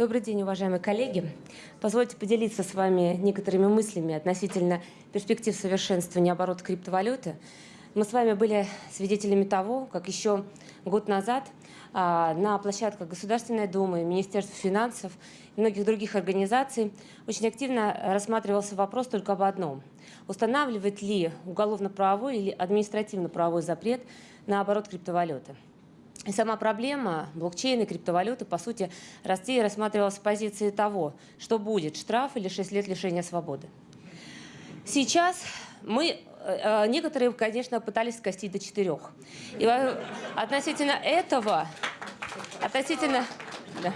Добрый день, уважаемые коллеги. Позвольте поделиться с вами некоторыми мыслями относительно перспектив совершенствования оборота криптовалюты. Мы с вами были свидетелями того, как еще год назад а, на площадках Государственной Думы, Министерства финансов и многих других организаций очень активно рассматривался вопрос только об одном. Устанавливает ли уголовно-правовой или административно-правовой запрет на оборот криптовалюты? Сама проблема блокчейна и криптовалюты, по сути, Россия рассматривалась с позиции того, что будет штраф или 6 лет лишения свободы. Сейчас мы, э, э, некоторые, конечно, пытались скостить до четырех. И относительно этого, относительно, да,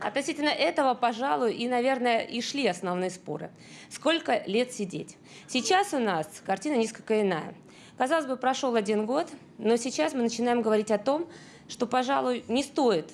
относительно этого, пожалуй, и, наверное, и шли основные споры. Сколько лет сидеть? Сейчас у нас картина несколько иная. Казалось бы, прошел один год, но сейчас мы начинаем говорить о том, что, пожалуй, не стоит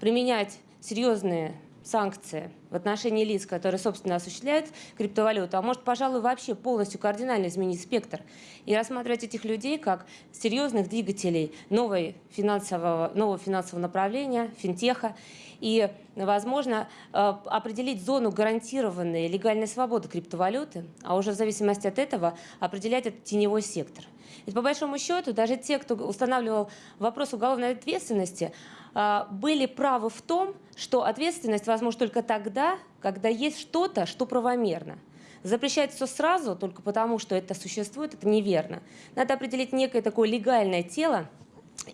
применять серьезные санкции в отношении лиц, которые, собственно, осуществляют криптовалюту, а может, пожалуй, вообще полностью кардинально изменить спектр и рассматривать этих людей как серьезных двигателей новой финансового, нового финансового направления, финтеха, и, возможно, э, определить зону гарантированной легальной свободы криптовалюты, а уже в зависимости от этого определять этот теневой сектор. Ведь по большому счету даже те, кто устанавливал вопрос уголовной ответственности, э, были правы в том, что ответственность возможна только тогда, когда есть что-то, что правомерно. Запрещать все сразу только потому, что это существует, это неверно. Надо определить некое такое легальное тело,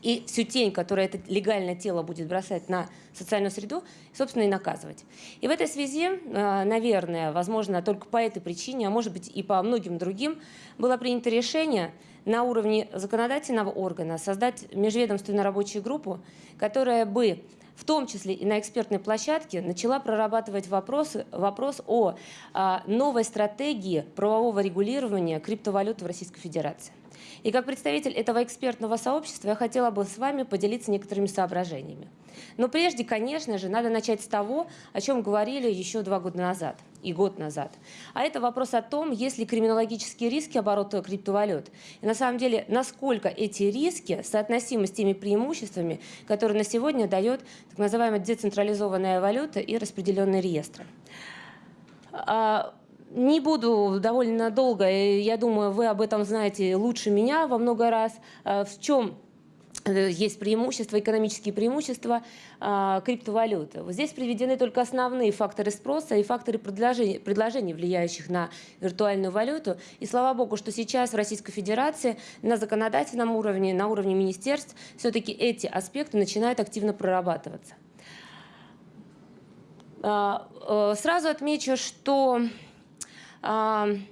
и всю тень, которую это легальное тело будет бросать на социальную среду, собственно, и наказывать. И в этой связи, э, наверное, возможно, только по этой причине, а может быть и по многим другим, было принято решение на уровне законодательного органа создать межведомственную рабочую группу, которая бы в том числе и на экспертной площадке, начала прорабатывать вопросы, вопрос о а, новой стратегии правового регулирования криптовалюты в Российской Федерации. И как представитель этого экспертного сообщества я хотела бы с вами поделиться некоторыми соображениями. Но прежде, конечно же, надо начать с того, о чем говорили еще два года назад и год назад. А это вопрос о том, есть ли криминологические риски оборота криптовалют. И на самом деле, насколько эти риски соотносимы с теми преимуществами, которые на сегодня дает так называемая децентрализованная валюта и распределенные реестры. Не буду довольно долго, я думаю, вы об этом знаете лучше меня во много раз. А, в чем э, есть преимущества, экономические преимущества э, криптовалюты. Вот здесь приведены только основные факторы спроса и факторы предложения, предложений, влияющих на виртуальную валюту. И слава богу, что сейчас в Российской Федерации на законодательном уровне, на уровне министерств, все-таки эти аспекты начинают активно прорабатываться. Э, сразу отмечу, что Um,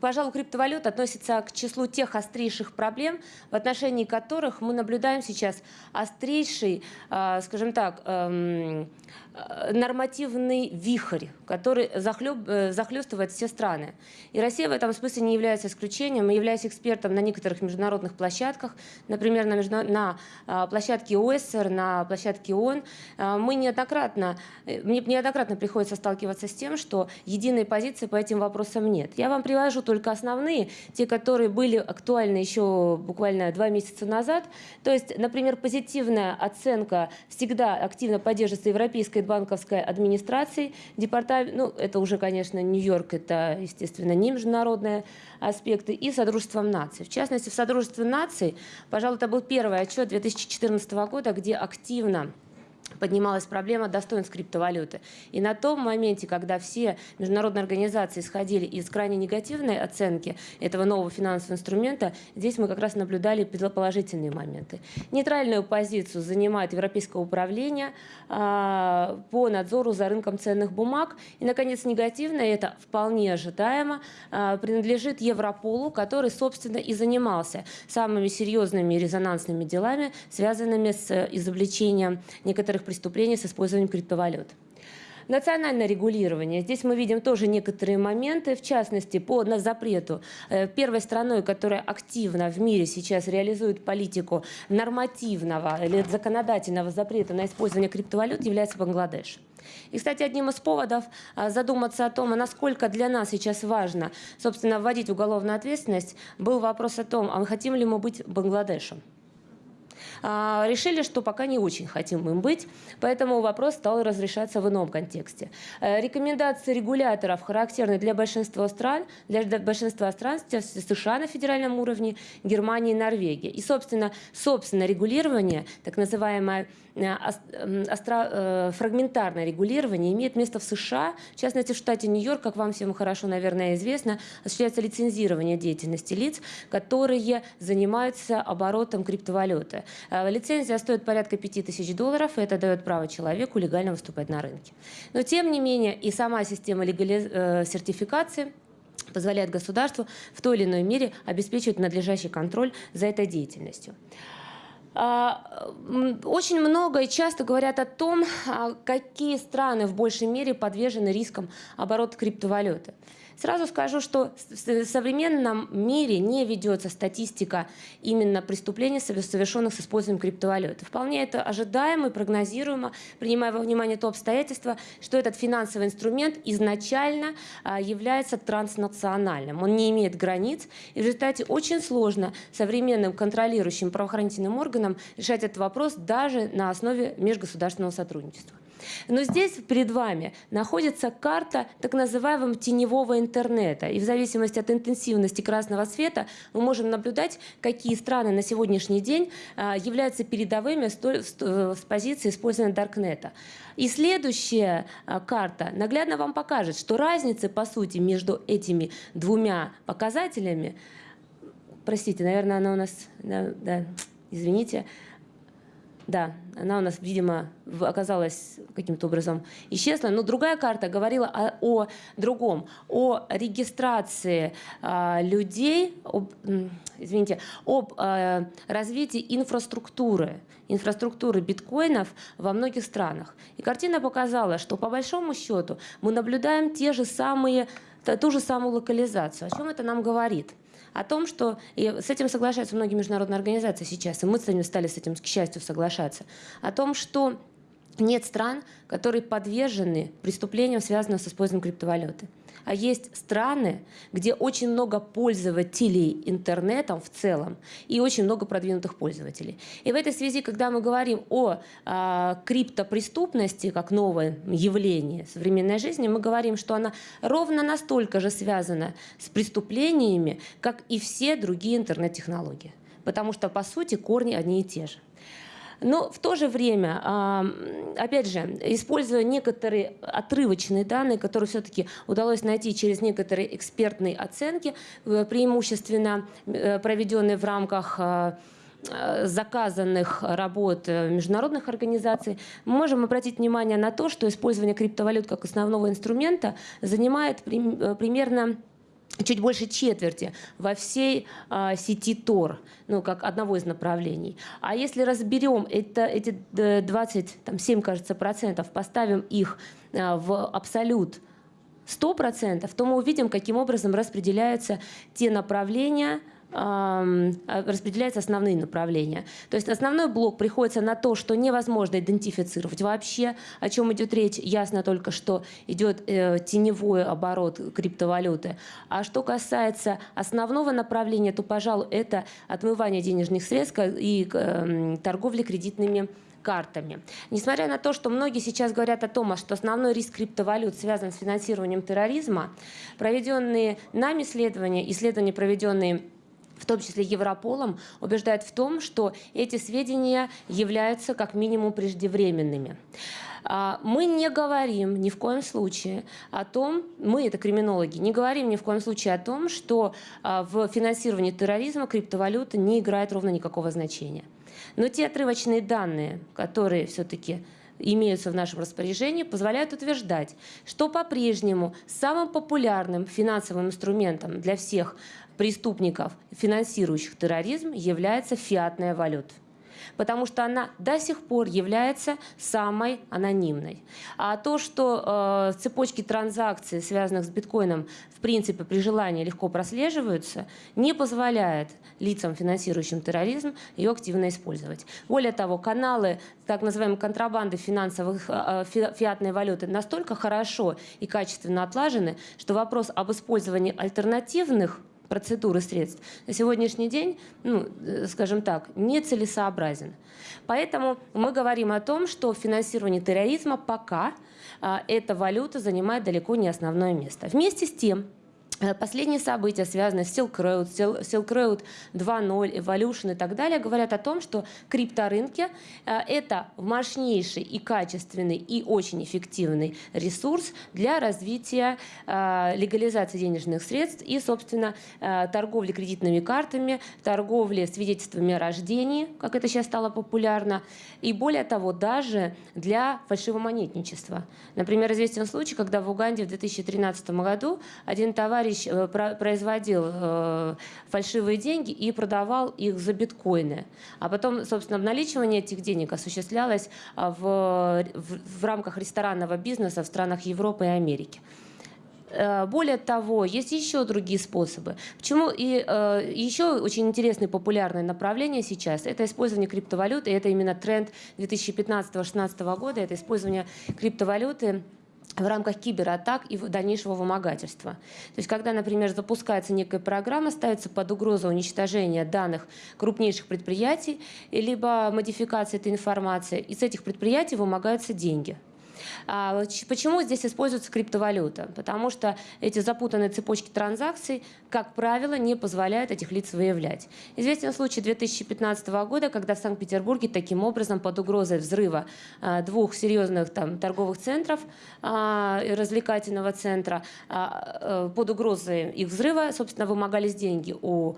пожалуй, криптовалюта относится к числу тех острейших проблем, в отношении которых мы наблюдаем сейчас острейший, а, скажем так, эм, э, нормативный вихрь, который захлеб, э, захлестывает все страны. И Россия в этом смысле не является исключением. Мы являемся экспертом на некоторых международных площадках, например, на, между... на а, площадке ОСР, на площадке ООН. А, мы неоднократно, э, мне неоднократно приходится сталкиваться с тем, что единой позиции по этим вопросам нет. Я вам привожу привожу только основные, те, которые были актуальны еще буквально два месяца назад. То есть, например, позитивная оценка всегда активно поддерживается Европейской банковской администрацией. Департамент, ну, это уже, конечно, Нью-Йорк, это, естественно, не международные аспекты, и Содружеством наций. В частности, в Содружестве наций, пожалуй, это был первый отчет 2014 года, где активно поднималась проблема достоинств криптовалюты. И на том моменте, когда все международные организации исходили из крайне негативной оценки этого нового финансового инструмента, здесь мы как раз наблюдали положительные моменты. Нейтральную позицию занимает Европейское управление а, по надзору за рынком ценных бумаг. И, наконец, негативное, это вполне ожидаемо, а, принадлежит Европолу, который, собственно, и занимался самыми серьезными резонансными делами, связанными с изобличением некоторых преступлений с использованием криптовалют. Национальное регулирование. Здесь мы видим тоже некоторые моменты, в частности, по на запрету. Э, первой страной, которая активно в мире сейчас реализует политику нормативного или законодательного запрета на использование криптовалют, является Бангладеш. И, кстати, одним из поводов а, задуматься о том, насколько для нас сейчас важно, собственно, вводить уголовную ответственность, был вопрос о том, а мы хотим ли мы быть Бангладешем. А, решили, что пока не очень хотим им быть, поэтому вопрос стал разрешаться в ином контексте. Э, рекомендации регуляторов характерны для большинства стран, для большинства стран США на федеральном уровне, Германии и Норвегии. И, собственно, собственно регулирование, так называемое э, э, фрагментарное регулирование имеет место в США, в частности в штате Нью-Йорк, как вам всем хорошо, наверное, известно, осуществляется лицензирование деятельности лиц, которые занимаются оборотом криптовалюты. Э, лицензия стоит порядка 5000 долларов, и это дает право человеку легально выступать на рынке. Но тем не менее и сама система легали... Э, сертификации позволяет государству в той или иной мере обеспечивать надлежащий контроль за этой деятельностью. А, очень много и часто говорят о том, а, какие страны в большей мере подвержены рискам оборота криптовалюты. Сразу скажу, что в современном мире не ведется статистика именно преступлений, совершенных с использованием криптовалюты. Вполне это ожидаемо и прогнозируемо, принимая во внимание то обстоятельство, что этот финансовый инструмент изначально а, является транснациональным. Он не имеет границ, и в результате очень сложно современным контролирующим правоохранительным органам решать этот вопрос даже на основе межгосударственного сотрудничества. Но здесь перед вами находится карта так называемого теневого интернета. И в зависимости от интенсивности красного света мы можем наблюдать, какие страны на сегодняшний день а, являются передовыми с позиции использования Даркнета. И следующая а, карта наглядно вам покажет, что разницы, по сути, между этими двумя показателями, простите, наверное, она у нас, да, да извините, да, она у нас, видимо, оказалась каким-то образом исчезла. Но другая карта говорила о, о другом, о регистрации э, людей, об, извините, об э, развитии инфраструктуры, инфраструктуры биткоинов во многих странах. И картина показала, что по большому счету мы наблюдаем те же самые, ту же самую локализацию. О чем это нам говорит? О том, что и с этим соглашаются многие международные организации сейчас, и мы с ними стали с этим, к счастью, соглашаться, о том, что нет стран, которые подвержены преступлениям, связанным с использованием криптовалюты. А есть страны, где очень много пользователей интернетом в целом и очень много продвинутых пользователей. И в этой связи, когда мы говорим о а, криптопреступности как новое явление современной жизни, мы говорим, что она ровно настолько же связана с преступлениями, как и все другие интернет-технологии. Потому что, по сути, корни одни и те же. Но в то же время, опять же, используя некоторые отрывочные данные, которые все-таки удалось найти через некоторые экспертные оценки, э, преимущественно э, проведенные в рамках э, заказанных работ международных организаций, мы можем обратить внимание на то, что использование криптовалют как основного инструмента занимает примерно чуть больше четверти во всей а, сети Тор, ну, как одного из направлений. А если разберем это, эти 27, кажется, процентов, поставим их а, в абсолют 100%, то мы увидим, каким образом распределяются те направления, распределяются основные направления. То есть основной блок приходится на то, что невозможно идентифицировать вообще, о чем идет речь. Ясно только, что идет э, теневой оборот криптовалюты. А что касается основного направления, то, пожалуй, это отмывание денежных средств и э, торговля кредитными картами. Несмотря на то, что многие сейчас говорят о том, что основной риск криптовалют связан с финансированием терроризма, проведенные нами исследования, исследования, проведенные в том числе Европолом, убеждает в том, что эти сведения являются как минимум преждевременными. А, мы не говорим ни в коем случае о том, мы, это криминологи, не говорим ни в коем случае о том, что а, в финансировании терроризма криптовалюта не играет ровно никакого значения. Но те отрывочные данные, которые все-таки имеются в нашем распоряжении, позволяют утверждать, что по-прежнему самым популярным финансовым инструментом для всех преступников, финансирующих терроризм, является фиатная валюта потому что она до сих пор является самой анонимной. А то, что э, цепочки транзакций, связанных с биткоином, в принципе, при желании легко прослеживаются, не позволяет лицам, финансирующим терроризм, ее активно использовать. Более того, каналы так называемой контрабанды финансовых э, э фиатной валюты настолько хорошо и качественно отлажены, что вопрос об использовании альтернативных процедуры средств на сегодняшний день, ну, э, скажем так, нецелесообразен. Поэтому мы говорим о том, что финансирование терроризма пока а, эта валюта занимает далеко не основное место. Вместе с тем, последние события, связанные с Silk Road, Silk Road 2.0, Evolution и так далее, говорят о том, что крипторынки э, – это мощнейший и качественный и очень эффективный ресурс для развития э, легализации денежных средств и, собственно, торговли кредитными картами, торговли свидетельствами о рождении, как это сейчас стало популярно, и более того, даже для фальшивомонетничества. Например, известен случай, когда в Уганде в 2013 году один товарищ товарищ э, производил э, фальшивые деньги и продавал их за биткоины. А потом, собственно, обналичивание этих денег осуществлялось а, в, в, в рамках ресторанного бизнеса в странах Европы и Америки. Э, более того, есть еще другие способы. Почему и э, еще очень интересное популярное направление сейчас – это использование криптовалюты, это именно тренд 2015-2016 года, это использование криптовалюты в рамках кибератак и дальнейшего вымогательства. То есть, когда, например, запускается некая программа, ставится под угрозу уничтожения данных крупнейших предприятий, либо модификация этой информации, и с этих предприятий вымогаются деньги. А почему здесь используется криптовалюта? Потому что эти запутанные цепочки транзакций, как правило, не позволяют этих лиц выявлять. Известен случай 2015 года, когда в Санкт-Петербурге таким образом под угрозой взрыва а, двух серьезных там, торговых центров, а, развлекательного центра, э, под угрозой их взрыва, собственно, вымогались деньги у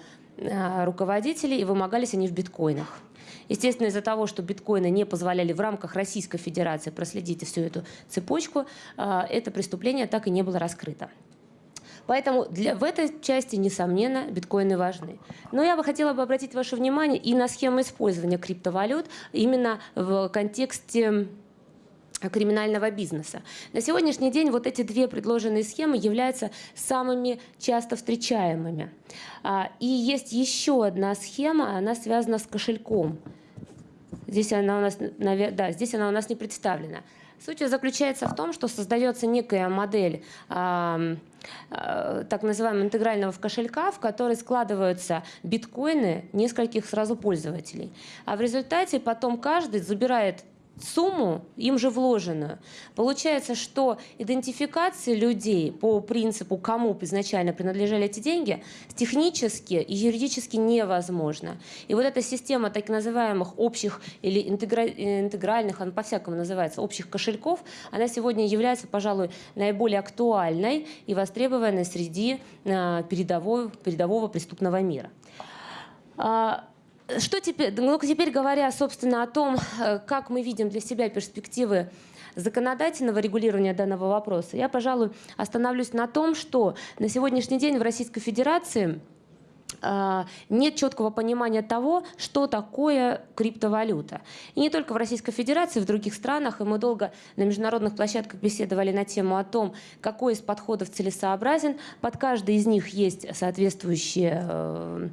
руководителей, и вымогались они в биткоинах. Естественно, из-за того, что биткоины не позволяли в рамках Российской Федерации проследить всю эту цепочку, а, это преступление так и не было раскрыто. Поэтому для, в этой части, несомненно, биткоины важны. Но я бы хотела бы обратить ваше внимание и на схему использования криптовалют именно в контексте криминального бизнеса. На сегодняшний день вот эти две предложенные схемы являются самыми часто встречаемыми. А, и есть еще одна схема, она связана с кошельком. Здесь она у нас, да, здесь она у нас не представлена. Суть заключается в том, что создается некая модель э, э, так называемого интегрального кошелька, в который складываются биткоины нескольких сразу пользователей. А в результате потом каждый забирает сумму, им же вложенную. Получается, что идентификация людей по принципу, кому изначально принадлежали эти деньги, технически и юридически невозможно. И вот эта система так называемых общих или интегра... интегральных, она по-всякому называется, общих кошельков, она сегодня является, пожалуй, наиболее актуальной и востребованной среди а, передового, передового преступного мира. Что теперь, ну, теперь говоря, собственно, о том, э, как мы видим для себя перспективы законодательного регулирования данного вопроса, я, пожалуй, остановлюсь на том, что на сегодняшний день в Российской Федерации нет четкого понимания того, что такое криптовалюта. И не только в Российской Федерации, в других странах, и мы долго на международных площадках беседовали на тему о том, какой из подходов целесообразен. Под каждый из них есть соответствующие э,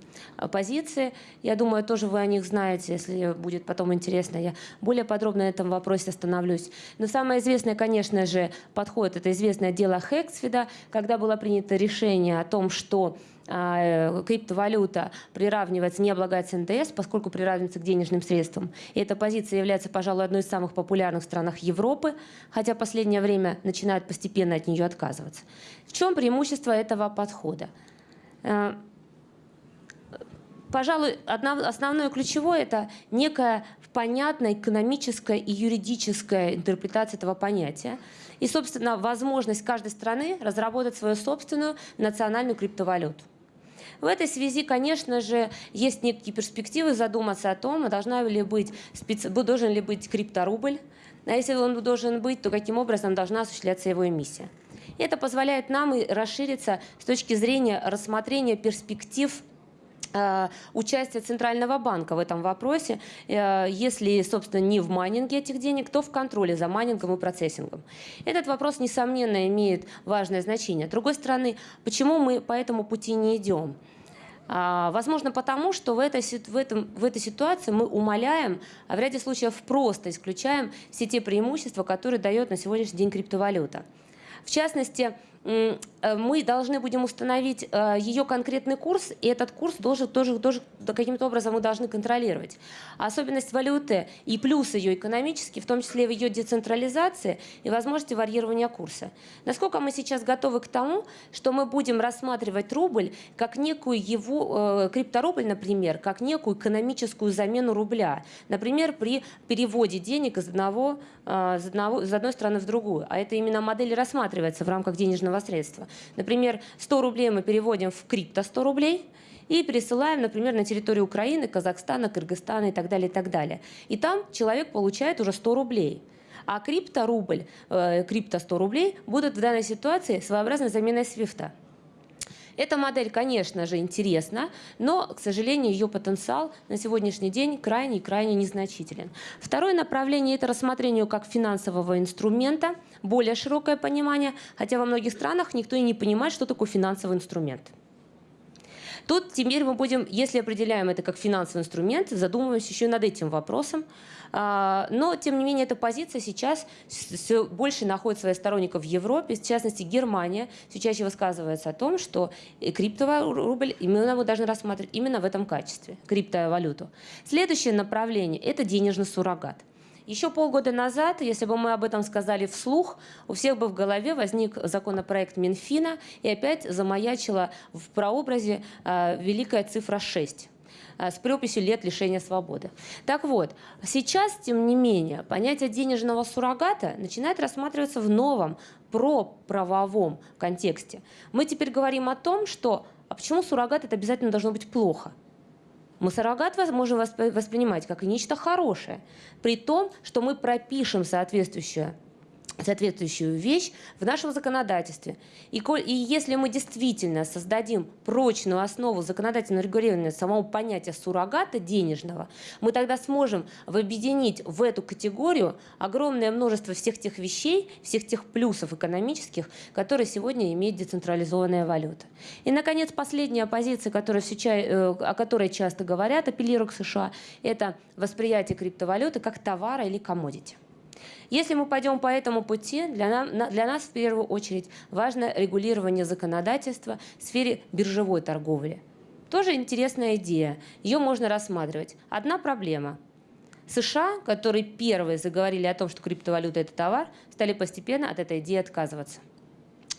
позиции. Я думаю, тоже вы о них знаете, если будет потом интересно, я более подробно на этом вопросе остановлюсь. Но самое известное, конечно же, подход – это известное дело Хексфида, когда было принято решение о том, что а, криптовалюта приравнивается, не облагается НДС, поскольку приравнивается к денежным средствам. И эта позиция является, пожалуй, одной из самых популярных в странах Европы, хотя в последнее время начинают постепенно от нее отказываться. В чем преимущество этого подхода? Э, пожалуй, основное ключевое – это некая понятная экономическая и юридическая интерпретация этого понятия. И, собственно, возможность каждой страны разработать свою собственную национальную криптовалюту. В этой связи, конечно же, есть некие перспективы задуматься о том, должна ли быть, специ... должен ли быть крипторубль, а если он должен быть, то каким образом должна осуществляться его эмиссия. Это позволяет нам и расшириться с точки зрения рассмотрения перспектив участие Центрального банка в этом вопросе, э, если, собственно, не в майнинге этих денег, то в контроле за майнингом и процессингом. Этот вопрос, несомненно, имеет важное значение. С другой стороны, почему мы по этому пути не идем? А, возможно, потому что в этой, в, этом, в этой ситуации мы умаляем, а в ряде случаев просто исключаем все те преимущества, которые дает на сегодняшний день криптовалюта. В частности, э, мы должны будем установить э, ее конкретный курс, и этот курс должен тоже, тоже каким-то образом мы должны контролировать. Особенность валюты и плюс ее экономический, в том числе в ее децентрализации и возможности варьирования курса. Насколько мы сейчас готовы к тому, что мы будем рассматривать рубль как некую его, э, крипторубль, например, как некую экономическую замену рубля. Например, при переводе денег из, одного, из, одного, из одной страны в другую. А это именно модель рассматривается в рамках денежного средства. Например, 100 рублей мы переводим в крипто 100 рублей, и пересылаем, например, на территорию Украины, Казахстана, Кыргызстана и так далее, и так далее. И там человек получает уже 100 рублей. А крипторубль, э, крипто 100 рублей будут в данной ситуации своеобразной заменой свифта. Эта модель, конечно же, интересна, но, к сожалению, ее потенциал на сегодняшний день крайне и крайне незначителен. Второе направление – это рассмотрение как финансового инструмента, более широкое понимание, хотя во многих странах никто и не понимает, что такое финансовый инструмент. Тут теперь мы будем, если определяем это как финансовый инструмент, задумываемся еще над этим вопросом. А, но, тем не менее, эта позиция сейчас все больше находит своих сторонников в Европе. В частности, Германия все чаще высказывается о том, что криптовый рубль именно мы должны рассматривать именно в этом качестве, криптовалюту. Следующее направление – это денежный суррогат. Еще полгода назад, если бы мы об этом сказали вслух, у всех бы в голове возник законопроект Минфина и опять замаячила в прообразе э, великая цифра 6 а, с прописью лет лишения свободы. Так вот, сейчас, тем не менее, понятие денежного суррогата начинает рассматриваться в новом проправовом контексте. Мы теперь говорим о том, что а почему суррогат это обязательно должно быть плохо? Мы суррогат можем воспринимать как нечто хорошее, при том, что мы пропишем соответствующее соответствующую вещь в нашем законодательстве. И, и если мы действительно создадим прочную основу законодательного регулирования самого понятия суррогата денежного, мы тогда сможем объединить в эту категорию огромное множество всех тех вещей, всех тех плюсов экономических, которые сегодня имеет децентрализованная валюта. И, наконец, последняя позиция, которая э, о которой часто говорят, апеллируют к США, это восприятие криптовалюты как товара или комодити. Если мы пойдем по этому пути, для, нам, для нас в первую очередь важно регулирование законодательства в сфере биржевой торговли. Тоже интересная идея, ее можно рассматривать. Одна проблема. США, которые первые заговорили о том, что криптовалюта – это товар, стали постепенно от этой идеи отказываться.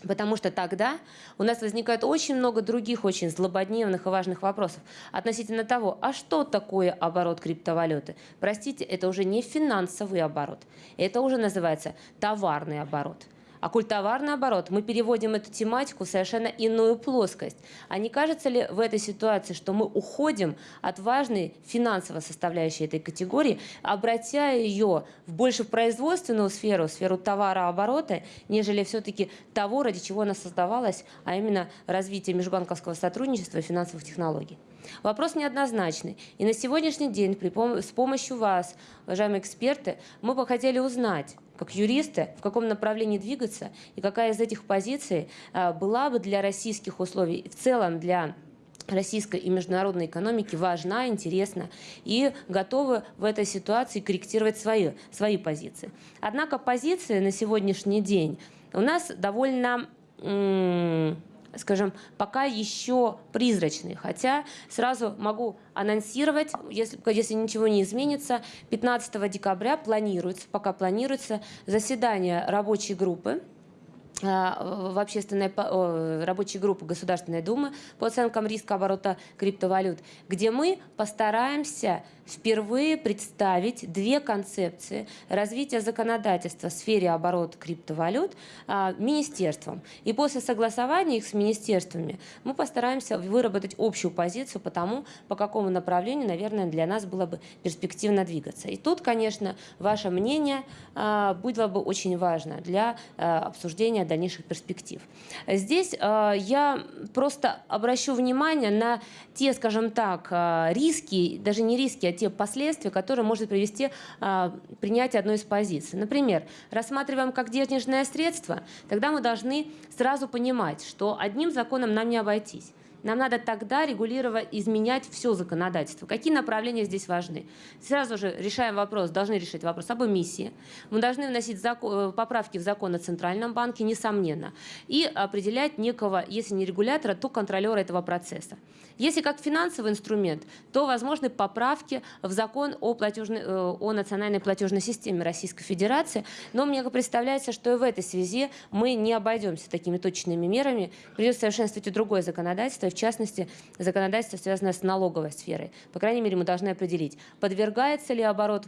Потому что тогда у нас возникает очень много других очень злободневных и важных вопросов относительно того, а что такое оборот криптовалюты? Простите, это уже не финансовый оборот, это уже называется товарный оборот – а культоварный оборот, мы переводим эту тематику в совершенно иную плоскость. А не кажется ли в этой ситуации, что мы уходим от важной финансовой составляющей этой категории, обратя ее в больше в производственную сферу, сферу товарооборота, нежели все-таки того, ради чего она создавалась, а именно развитие межбанковского сотрудничества и финансовых технологий? Вопрос неоднозначный. И на сегодняшний день с помощью вас, уважаемые эксперты, мы бы хотели узнать, как юристы, в каком направлении двигаться и какая из этих позиций а, была бы для российских условий, в целом для российской и международной экономики важна, интересна и готовы в этой ситуации корректировать свои, свои позиции. Однако позиции на сегодняшний день у нас довольно скажем, пока еще призрачный. Хотя сразу могу анонсировать, если, если ничего не изменится, 15 декабря планируется, пока планируется заседание рабочей группы а, в общественной рабочей группы Государственной Думы по оценкам риска оборота криптовалют, где мы постараемся впервые представить две концепции развития законодательства в сфере оборота криптовалют а, министерством. И после согласования их с министерствами мы постараемся выработать общую позицию по тому, по какому направлению, наверное, для нас было бы перспективно двигаться. И тут, конечно, ваше мнение а, было бы очень важно для обсуждения дальнейших перспектив. Здесь я просто обращу внимание на те, скажем так, риски, даже не риски, а те последствия, которые может привести э, принятие одной из позиций. Например, рассматриваем как денежное средство, тогда мы должны сразу понимать, что одним законом нам не обойтись. нам надо тогда регулировать, изменять все законодательство. Какие направления здесь важны? Сразу же решаем вопрос, должны решить вопрос об эмиссии. Мы должны вносить закон, э, поправки в закон о Центральном банке, несомненно, и определять некого, если не регулятора, то контролера этого процесса. Если как финансовый инструмент, то возможны поправки в закон о, платежной, э, о национальной платежной системе Российской Федерации. Но мне представляется, что и в этой связи мы не обойдемся такими точными мерами. Придется совершенствовать и другое законодательство, в частности, законодательство, связанное с налоговой сферой. По крайней мере, мы должны определить, подвергается ли оборот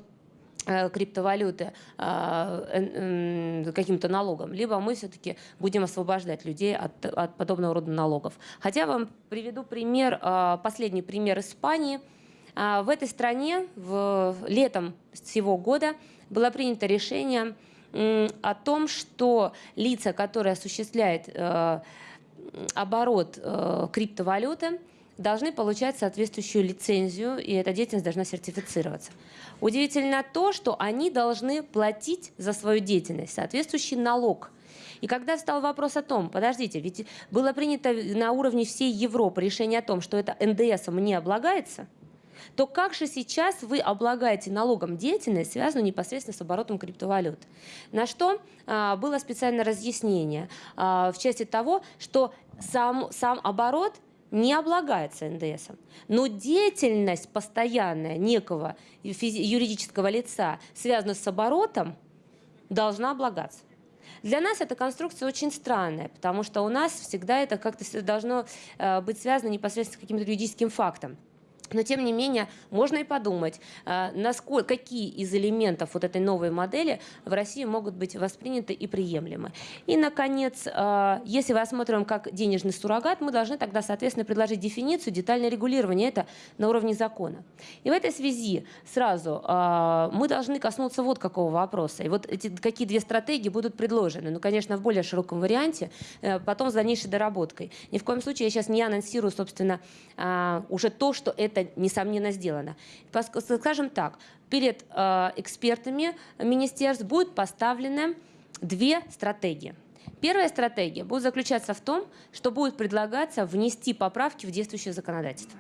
криптовалюты э, каким-то налогом, либо мы все-таки будем освобождать людей от, от подобного рода налогов. Хотя вам приведу пример, э, последний пример Испании. В этой стране в, летом всего года было принято решение о том, что лица, которые осуществляют оборот криптовалюты, должны получать соответствующую лицензию, и эта деятельность должна сертифицироваться. Удивительно то, что они должны платить за свою деятельность соответствующий налог. И когда встал вопрос о том, подождите, ведь было принято на уровне всей Европы решение о том, что это НДСом не облагается, то как же сейчас вы облагаете налогом деятельность, связанную непосредственно с оборотом криптовалют? На что а, было специальное разъяснение а, в части того, что сам, сам оборот не облагается НДСом. Но деятельность постоянная некого юридического лица, связанная с оборотом, должна облагаться. Для нас эта конструкция очень странная, потому что у нас всегда это как-то должно э, быть связано непосредственно с каким-то юридическим фактом. Но, тем не менее, можно и подумать, а, насколько, какие из элементов вот этой новой модели в России могут быть восприняты и приемлемы. И, наконец, а, если мы рассмотрим как денежный суррогат, мы должны тогда, соответственно, предложить дефиницию, детальное регулирование это на уровне закона. И в этой связи сразу а, мы должны коснуться вот какого вопроса. И вот эти какие две стратегии будут предложены. Ну, конечно, в более широком варианте, э, потом с дальнейшей доработкой. Ни в коем случае я сейчас не анонсирую, собственно, уже то, что это это, несомненно, сделано. Скажем так, перед э, экспертами министерств будут поставлены две стратегии. Первая стратегия будет заключаться в том, что будет предлагаться внести поправки в действующее законодательство.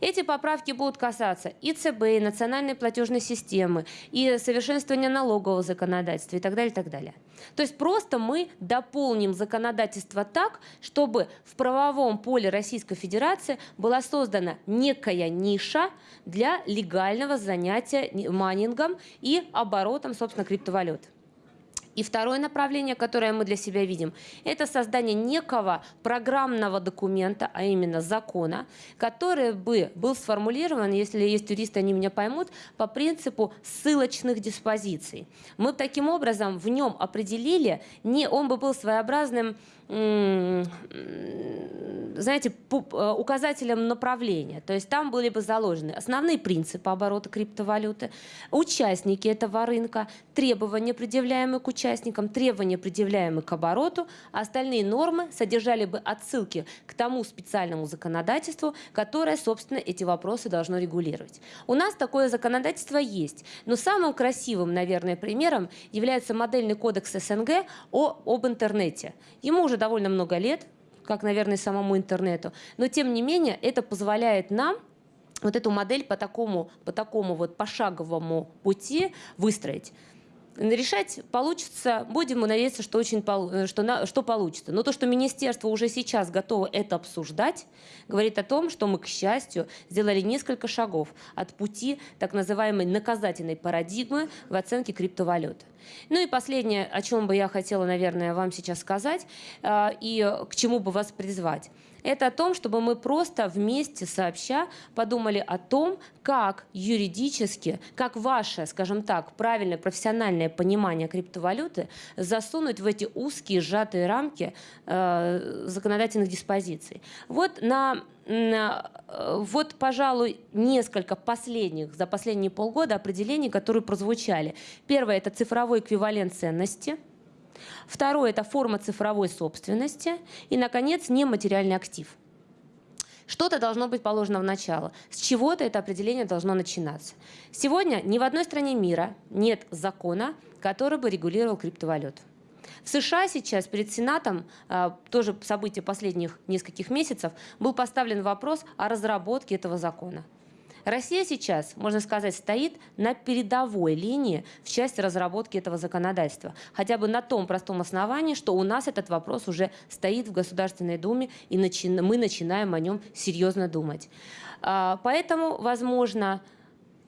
Эти поправки будут касаться и ЦБ, и национальной платежной системы, и совершенствования налогового законодательства и так далее, и так далее. То есть просто мы дополним законодательство так, чтобы в правовом поле Российской Федерации была создана некая ниша для легального занятия майнингом и оборотом, собственно, криптовалют. И второе направление, которое мы для себя видим, это создание некого программного документа, а именно закона, который бы был сформулирован, если есть юристы, они меня поймут, по принципу ссылочных диспозиций. Мы таким образом в нем определили, не, он бы был своеобразным знаете, э, указателем направления. То есть там были бы заложены основные принципы оборота криптовалюты, участники этого рынка, требования, предъявляемые к участникам, требования, предъявляемые к обороту, а остальные нормы содержали бы отсылки к тому специальному законодательству, которое, собственно, эти вопросы должно регулировать. У нас такое законодательство есть, но самым красивым, наверное, примером является модельный кодекс СНГ о, об интернете. Ему уже уже довольно много лет, как, наверное, самому интернету. Но, тем не менее, это позволяет нам вот эту модель по такому, по такому вот пошаговому пути выстроить. Решать получится, будем надеяться, что, очень, э, что, на, что получится. Но то, что министерство уже сейчас готово это обсуждать, говорит о том, что мы, к счастью, сделали несколько шагов от пути так называемой наказательной парадигмы в оценке криптовалют. Ну и последнее, о чем бы я хотела, наверное, вам сейчас сказать э, и к чему бы вас призвать это о том, чтобы мы просто вместе сообща подумали о том, как юридически, как ваше, скажем так, правильное профессиональное понимание криптовалюты засунуть в эти узкие сжатые рамки э, законодательных диспозиций. Вот на вот, пожалуй, несколько последних, за последние полгода определений, которые прозвучали. Первое – это цифровой эквивалент ценности – Второе – это форма цифровой собственности. И, наконец, нематериальный актив. Что-то должно быть положено в начало. С чего-то это определение должно начинаться. Сегодня ни в одной стране мира нет закона, который бы регулировал криптовалюту. В США сейчас перед Сенатом, а, тоже событие последних нескольких месяцев, был поставлен вопрос о разработке этого закона. Россия сейчас, можно сказать, стоит на передовой линии в части разработки этого законодательства. Хотя бы на том простом основании, что у нас этот вопрос уже стоит в Государственной Думе, и начи мы начинаем о нем серьезно думать. А, поэтому, возможно,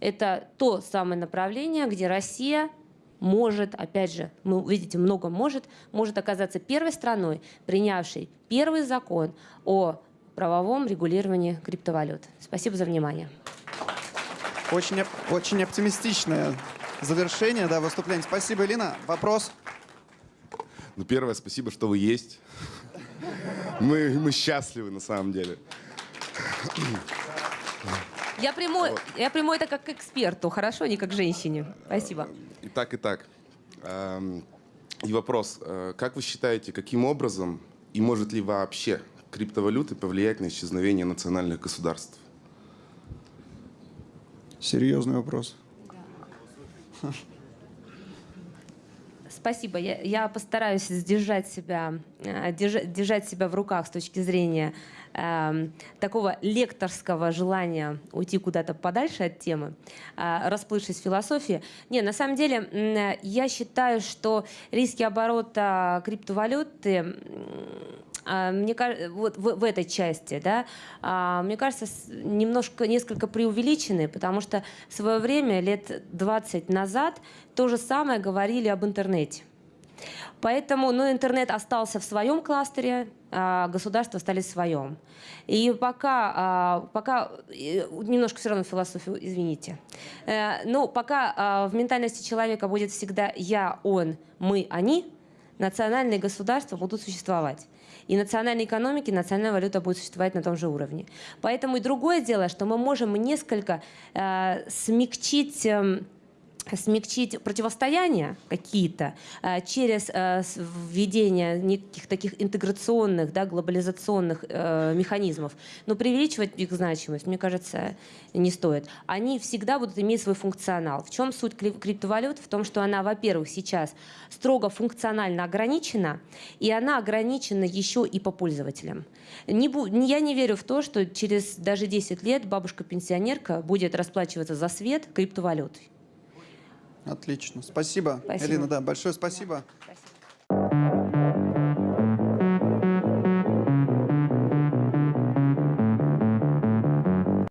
это то самое направление, где Россия может, опять же, мы видите, много может, может оказаться первой страной, принявшей первый закон о правовом регулировании криптовалют. Спасибо за внимание. Очень, очень оптимистичное завершение да, выступления. Спасибо, Элина. Вопрос? Ну, первое, спасибо, что вы есть. Мы, мы счастливы на самом деле. Я приму, я приму это как к эксперту, хорошо, не как к женщине. Спасибо. И так, и так. Эм, И вопрос. э, Как вы считаете, каким образом и может ли вообще криптовалюты повлиять на исчезновение национальных государств? Серьезный вопрос. Спасибо. Я, я постараюсь сдержать себя, э, держа- держать себя в руках с точки зрения эм, такого лекторского желания уйти куда-то подальше от темы, э, расплывшись в философии. Не, на самом деле, э, я считаю, что риски оборота криптовалюты мне кажется, вот в, в этой части, да, а, мне кажется, немножко, несколько преувеличены, потому что в свое время, лет 20 назад, то же самое говорили об интернете. Поэтому, ну, интернет остался в своем кластере, а государства стали в своем. И пока, а, пока немножко все равно философию, извините. Э, Ну, пока а, в ментальности человека будет всегда я, он, мы, они, национальные государства будут существовать. И национальной экономики, национальная валюта будет существовать на том же уровне. Поэтому и другое дело, что мы можем несколько э, смягчить... эм, смягчить противостояния какие-то э, через с- введение неких таких интеграционных, да, глобализационных э, механизмов. Но преувеличивать их значимость, мне кажется, не стоит. Они всегда будут иметь свой функционал. В чем суть кри- криптовалют? В том, что она, во-первых, сейчас строго функционально ограничена, и она ограничена еще и по пользователям. Я не верю в то, что через даже 10 лет бабушка-пенсионерка будет расплачиваться за свет криптовалютой. Отлично. Спасибо. спасибо. Элина, да, большое спасибо. Да, спасибо.